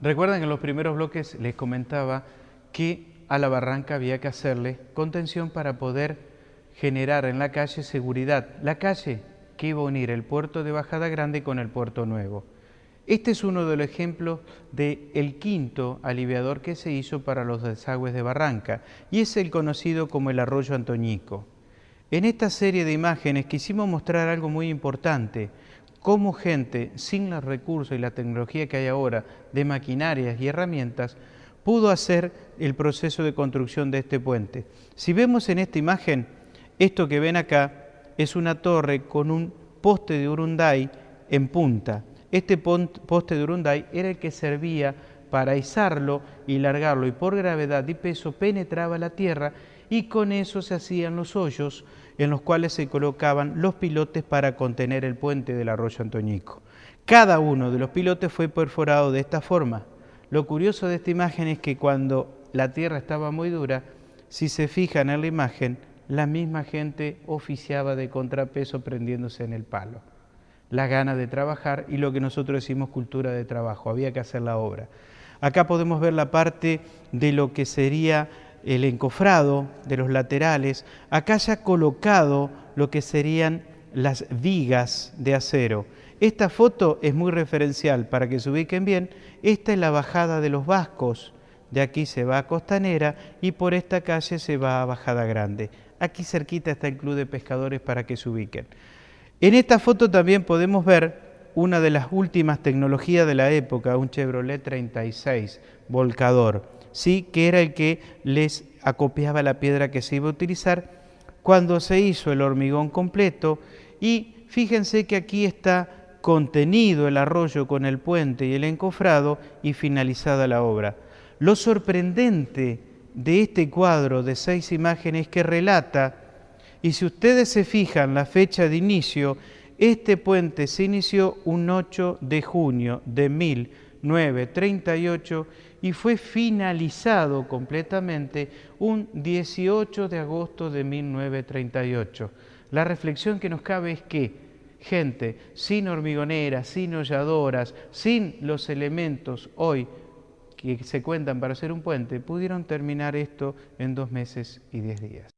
Recuerdan que en los primeros bloques les comentaba que a la barranca había que hacerle contención para poder generar en la calle seguridad. La calle que iba a unir el puerto de Bajada Grande con el puerto nuevo. Este es uno de los ejemplos del el quinto aliviador que se hizo para los desagües de Barranca y es el conocido como el arroyo Antoñico. En esta serie de imágenes quisimos mostrar algo muy importante, cómo gente sin los recursos y la tecnología que hay ahora de maquinarias y herramientas pudo hacer el proceso de construcción de este puente. Si vemos en esta imagen, esto que ven acá es una torre con un poste de Urunday en punta. Este poste de Urunday era el que servía para izarlo y largarlo y por gravedad y peso penetraba la tierra y con eso se hacían los hoyos en los cuales se colocaban los pilotes para contener el puente del arroyo Antoñico. Cada uno de los pilotes fue perforado de esta forma. Lo curioso de esta imagen es que cuando la tierra estaba muy dura, si se fijan en la imagen, la misma gente oficiaba de contrapeso prendiéndose en el palo. La gana de trabajar y lo que nosotros decimos cultura de trabajo, había que hacer la obra. Acá podemos ver la parte de lo que sería el encofrado de los laterales, acá ya colocado lo que serían las vigas de acero. Esta foto es muy referencial para que se ubiquen bien. Esta es la bajada de los Vascos. De aquí se va a Costanera y por esta calle se va a Bajada Grande. Aquí cerquita está el Club de Pescadores para que se ubiquen. En esta foto también podemos ver una de las últimas tecnologías de la época, un Chevrolet 36 volcador sí que era el que les acopiaba la piedra que se iba a utilizar cuando se hizo el hormigón completo y fíjense que aquí está contenido el arroyo con el puente y el encofrado y finalizada la obra. Lo sorprendente de este cuadro de seis imágenes que relata, y si ustedes se fijan la fecha de inicio, este puente se inició un 8 de junio de 1938 y fue finalizado completamente un 18 de agosto de 1938. La reflexión que nos cabe es que gente sin hormigoneras, sin holladoras, sin los elementos hoy que se cuentan para hacer un puente, pudieron terminar esto en dos meses y diez días.